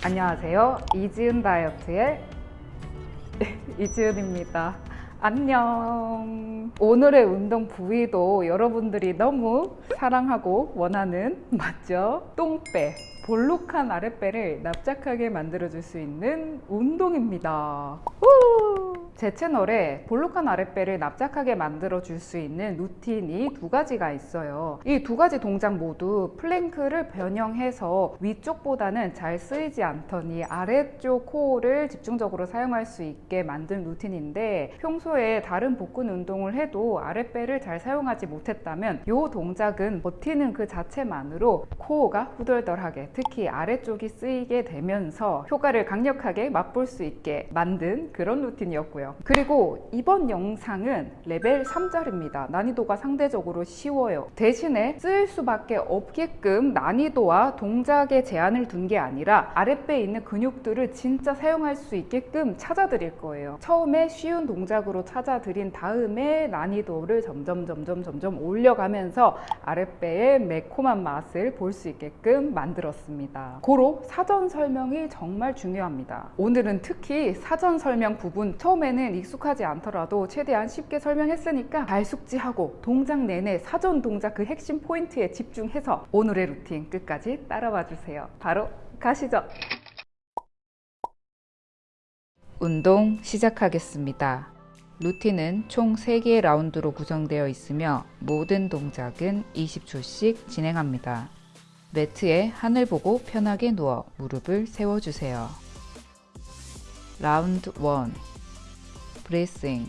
안녕하세요. 이지은 다이어트의 이지은입니다. 안녕. 오늘의 운동 부위도 여러분들이 너무 사랑하고 원하는 맞죠? 똥배. 볼록한 아랫배를 납작하게 만들어줄 수 있는 운동입니다. 후! 제 채널에 볼록한 아랫배를 납작하게 만들어 줄 수 있는 루틴이 두 가지가 있어요. 이 두 가지 동작 모두 플랭크를 변형해서 위쪽보다는 잘 쓰이지 않던 이 아래쪽 코어를 집중적으로 사용할 수 있게 만든 루틴인데 평소에 다른 복근 운동을 해도 아랫배를 잘 사용하지 못했다면 이 동작은 버티는 그 자체만으로 코어가 후덜덜하게 특히 아래쪽이 쓰이게 되면서 효과를 강력하게 맛볼 수 있게 만든 그런 루틴이었고요. 그리고 이번 영상은 레벨 3짜리입니다. 난이도가 상대적으로 쉬워요. 대신에 쓸 수밖에 없게끔 난이도와 동작에 제한을 둔 게 아니라 아랫배에 있는 근육들을 진짜 사용할 수 있게끔 찾아드릴 거예요. 처음에 쉬운 동작으로 찾아드린 다음에 난이도를 점점 점점 점점 올려가면서 아랫배의 매콤한 맛을 볼 수 있게끔 만들었습니다. 고로 사전 설명이 정말 중요합니다. 오늘은 특히 사전 설명 부분 처음에는 익숙하지 않더라도 최대한 쉽게 설명했으니까 잘 숙지하고 동작 내내 사전 동작 그 핵심 포인트에 집중해서 오늘의 루틴 끝까지 따라와 주세요. 바로 가시죠. 운동 시작하겠습니다. 루틴은 총 3개의 라운드로 구성되어 있으며 모든 동작은 20초씩 진행합니다. 매트에 하늘 보고 편하게 누워 무릎을 세워주세요. 라운드 1 브레싱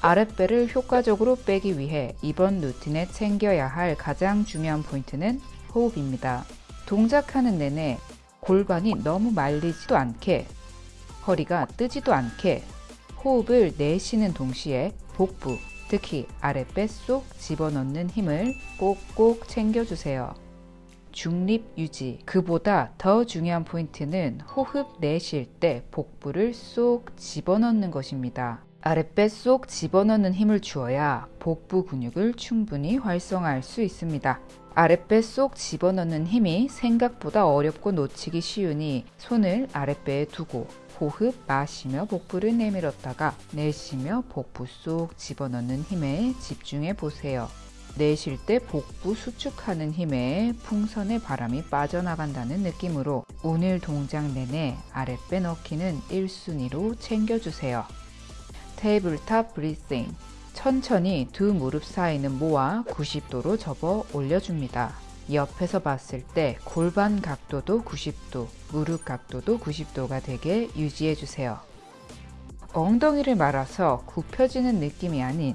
아랫배를 효과적으로 빼기 위해 이번 루틴에 챙겨야 할 가장 중요한 포인트는 호흡입니다. 동작하는 내내 골반이 너무 말리지도 않게 허리가 뜨지도 않게 호흡을 내쉬는 동시에 복부, 특히 아랫배 속 집어넣는 힘을 꼭꼭 챙겨주세요. 중립 유지. 그보다 더 중요한 포인트는 호흡 내쉴 때 복부를 쏙 집어넣는 것입니다. 아랫배 쏙 집어넣는 힘을 주어야 복부 근육을 충분히 활성화할 수 있습니다. 아랫배 쏙 집어넣는 힘이 생각보다 어렵고 놓치기 쉬우니 손을 아랫배에 두고 호흡 마시며 복부를 내밀었다가 내쉬며 복부 쏙 집어넣는 힘에 집중해 보세요. 내쉴 때 복부 수축하는 힘에 풍선의 바람이 빠져나간다는 느낌으로 오늘 동작 내내 아랫배 넣기는 1순위로 챙겨주세요. tabletop breathing 천천히 두 무릎 사이는 모아 90도로 접어 올려줍니다. 옆에서 봤을 때 골반 각도도 90도, 무릎 각도도 90도가 되게 유지해주세요. 엉덩이를 말아서 굽혀지는 느낌이 아닌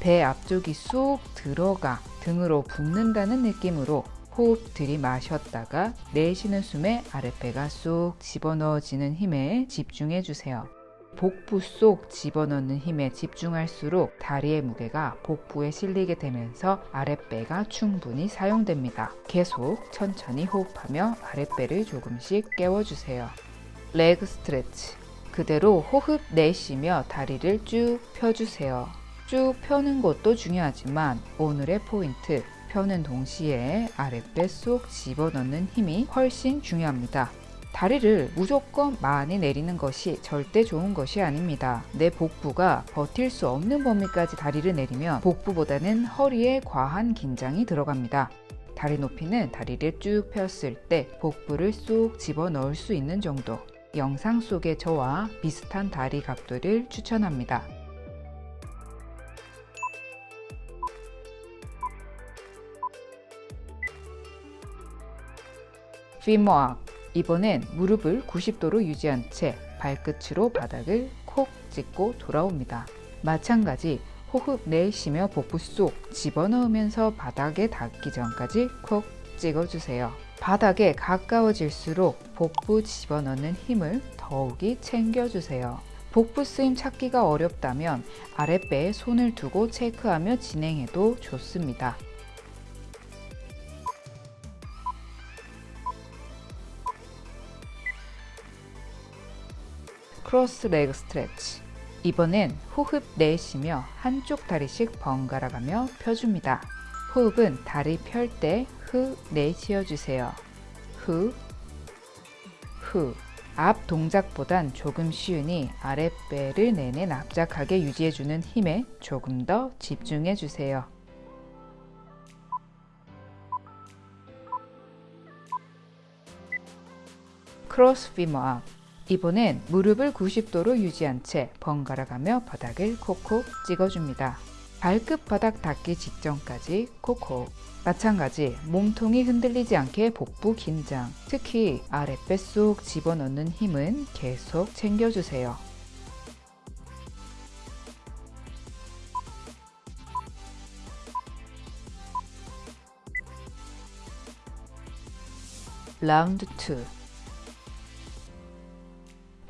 배 앞쪽이 쑥 들어가 등으로 붓는다는 느낌으로 호흡 들이마셨다가 내쉬는 숨에 아랫배가 쏙 집어넣어지는 힘에 집중해 주세요. 복부 속 집어넣는 힘에 집중할수록 다리의 무게가 복부에 실리게 되면서 아랫배가 충분히 사용됩니다. 계속 천천히 호흡하며 아랫배를 조금씩 깨워주세요. 레그 스트레치 그대로 호흡 내쉬며 다리를 쭉 펴주세요. 쭉 펴는 것도 중요하지만 오늘의 포인트 펴는 동시에 아랫배 쏙 집어넣는 힘이 훨씬 중요합니다. 다리를 무조건 많이 내리는 것이 절대 좋은 것이 아닙니다. 내 복부가 버틸 수 없는 범위까지 다리를 내리면 복부보다는 허리에 과한 긴장이 들어갑니다. 다리 높이는 다리를 쭉 폈을 때 복부를 쏙 집어넣을 수 있는 정도 영상 속의 저와 비슷한 다리 각도를 추천합니다. 피머악 이번엔 무릎을 90도로 유지한 채 발끝으로 바닥을 콕 찍고 돌아옵니다. 마찬가지 호흡 내쉬며 복부 속 집어넣으면서 바닥에 닿기 전까지 콕 찍어주세요. 바닥에 가까워질수록 복부 집어넣는 힘을 더욱이 챙겨주세요. 복부 쓰임 찾기가 어렵다면 아랫배에 손을 두고 체크하며 진행해도 좋습니다. cross leg stretch 이번엔 호흡 내쉬며 한쪽 다리씩 번갈아 가며 펴줍니다. 호흡은 다리 펼 때 후 내쉬어 주세요. 후, 후. 앞 동작보단 조금 쉬우니 아랫배를 내내 납작하게 유지해주는 힘에 조금 더 집중해주세요. cross femur arc 이번엔 무릎을 90도로 유지한 채 번갈아 가며 바닥을 콕콕 찍어줍니다. 발끝 바닥 닿기 직전까지 콕콕 마찬가지 몸통이 흔들리지 않게 복부 긴장 특히 아랫배 쏙 집어넣는 힘은 계속 챙겨주세요. 라운드 2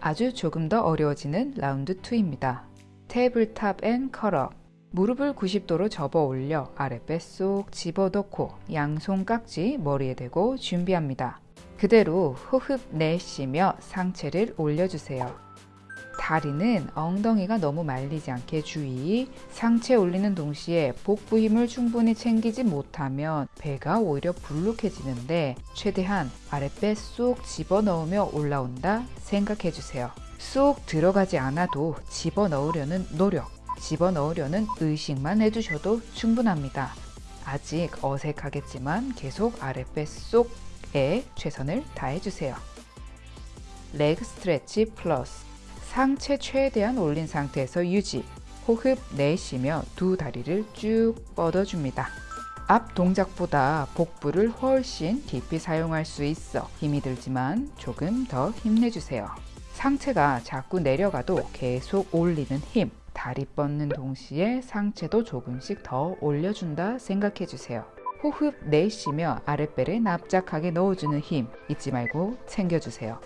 아주 조금 더 어려워지는 라운드 2입니다. tabletop and curl up 무릎을 90도로 접어 올려 아랫배 쏙 집어넣고 양손 깍지 머리에 대고 준비합니다. 그대로 호흡 내쉬며 상체를 올려주세요. 다리는 엉덩이가 너무 말리지 않게 주의 상체 올리는 동시에 복부 힘을 충분히 챙기지 못하면 배가 오히려 불룩해지는데 최대한 아랫배 쏙 집어넣으며 올라온다 생각해주세요. 쏙 들어가지 않아도 집어넣으려는 노력 집어넣으려는 의식만 해주셔도 충분합니다. 아직 어색하겠지만 계속 아랫배 속에 최선을 다해주세요. 레그 스트레치 플러스 상체 최대한 올린 상태에서 유지 호흡 내쉬며 두 다리를 쭉 뻗어줍니다. 앞 동작보다 복부를 훨씬 깊이 사용할 수 있어 힘이 들지만 조금 더 힘내주세요. 상체가 자꾸 내려가도 계속 올리는 힘 다리 뻗는 동시에 상체도 조금씩 더 올려준다 생각해 주세요. 호흡 내쉬며 아랫배를 납작하게 넣어주는 힘 잊지 말고 챙겨주세요.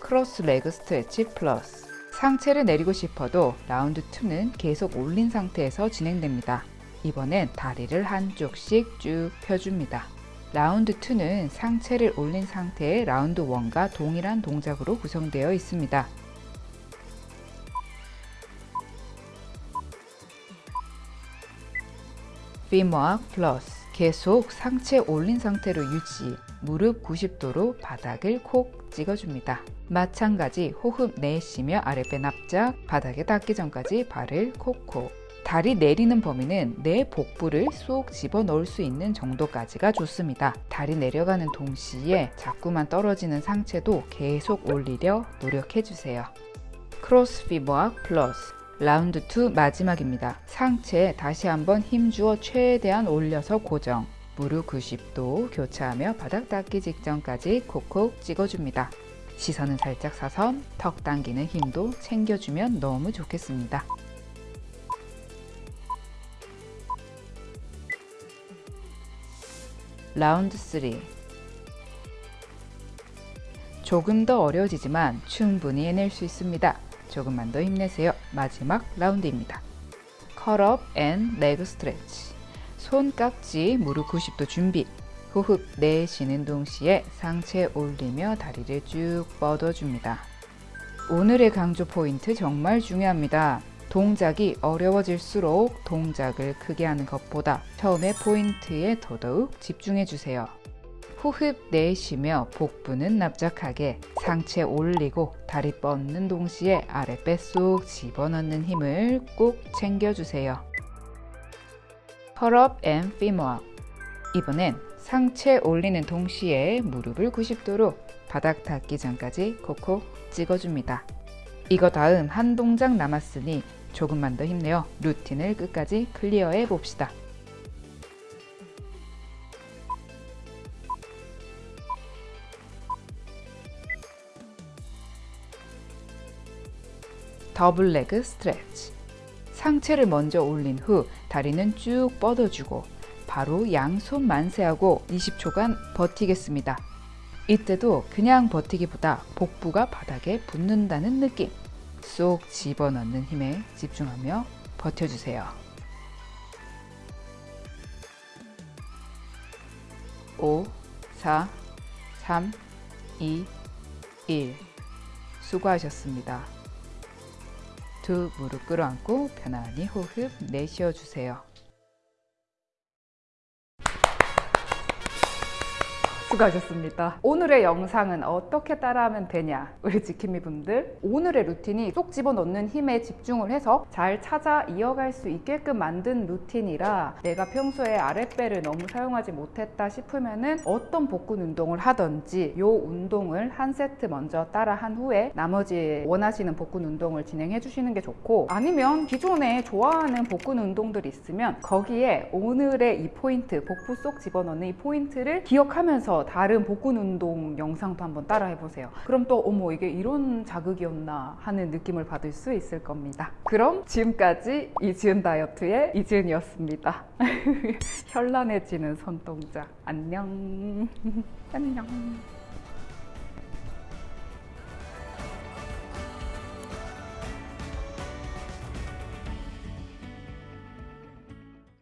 cross leg stretch plus 상체를 내리고 싶어도 라운드 2는 계속 올린 상태에서 진행됩니다. 이번엔 다리를 한쪽씩 쭉 펴줍니다. 라운드 2는 상체를 올린 상태의 라운드 1과 동일한 동작으로 구성되어 있습니다. femur arc plus 계속 상체 올린 상태로 유지 무릎 90도로 바닥을 콕 찍어줍니다. 마찬가지 호흡 내쉬며 아랫배 납작 바닥에 닿기 전까지 발을 콕콕 다리 내리는 범위는 내 복부를 쏙 집어넣을 수 있는 정도까지가 좋습니다. 다리 내려가는 동시에 자꾸만 떨어지는 상체도 계속 올리려 노력해주세요. cross femur arc plus 라운드 2 마지막입니다. 상체에 다시 한번 힘주어 최대한 올려서 고정. 무릎 90도 교차하며 바닥 닿기 직전까지 콕콕 찍어줍니다. 시선은 살짝 사선, 턱 당기는 힘도 챙겨주면 너무 좋겠습니다. 라운드 3 조금 더 어려워지지만 충분히 해낼 수 있습니다. 조금만 더 힘내세요. 마지막 라운드입니다. curl up and leg stretch 손 깍지 무릎 90도 준비 호흡 내쉬는 동시에 상체 올리며 다리를 쭉 뻗어줍니다. 오늘의 강조 포인트 정말 중요합니다. 동작이 어려워질수록 동작을 크게 하는 것보다 처음에 포인트에 더더욱 집중해 주세요. 호흡 내쉬며 복부는 납작하게 상체 올리고 다리 뻗는 동시에 아랫배 쏙 집어넣는 힘을 꼭 챙겨주세요. curl up and femur 이번엔 상체 올리는 동시에 무릎을 90도로 바닥 닿기 전까지 콕콕 찍어줍니다. 이거 다음 한 동작 남았으니 조금만 더 힘내어 루틴을 끝까지 클리어해 봅시다. 더블 레그 스트레치 상체를 먼저 올린 후 다리는 쭉 뻗어주고 바로 양손 만세하고 20초간 버티겠습니다. 이때도 그냥 버티기보다 복부가 바닥에 붙는다는 느낌 쏙 집어넣는 힘에 집중하며 버텨주세요. 5, 4, 3, 2, 1 수고하셨습니다. 두 무릎 끌어안고 편안히 호흡 내쉬어 주세요. 수고하셨습니다. 오늘의 영상은 어떻게 따라하면 되냐? 우리 지킴이 분들. 오늘의 루틴이 쏙 집어넣는 힘에 집중을 해서 잘 찾아 이어갈 수 있게끔 만든 루틴이라 내가 평소에 아랫배를 너무 사용하지 못했다 싶으면 은 어떤 복근 운동을 하든지 요 운동을 한 세트 먼저 따라 한 후에 나머지 원하시는 복근 운동을 진행해 주시는 게 좋고 아니면 기존에 좋아하는 복근 운동들이 있으면 거기에 오늘의 이 포인트, 복부 속 집어넣는 이 포인트를 기억하 다른 복근 운동 영상도 한번 따라 해보세요. 그럼 또 어머 이게 이런 자극이었나 하는 느낌을 받을 수 있을 겁니다. 그럼 지금까지 이지은 다이어트의 이지은이었습니다. 현란해지는 손동작. 안녕. 안녕.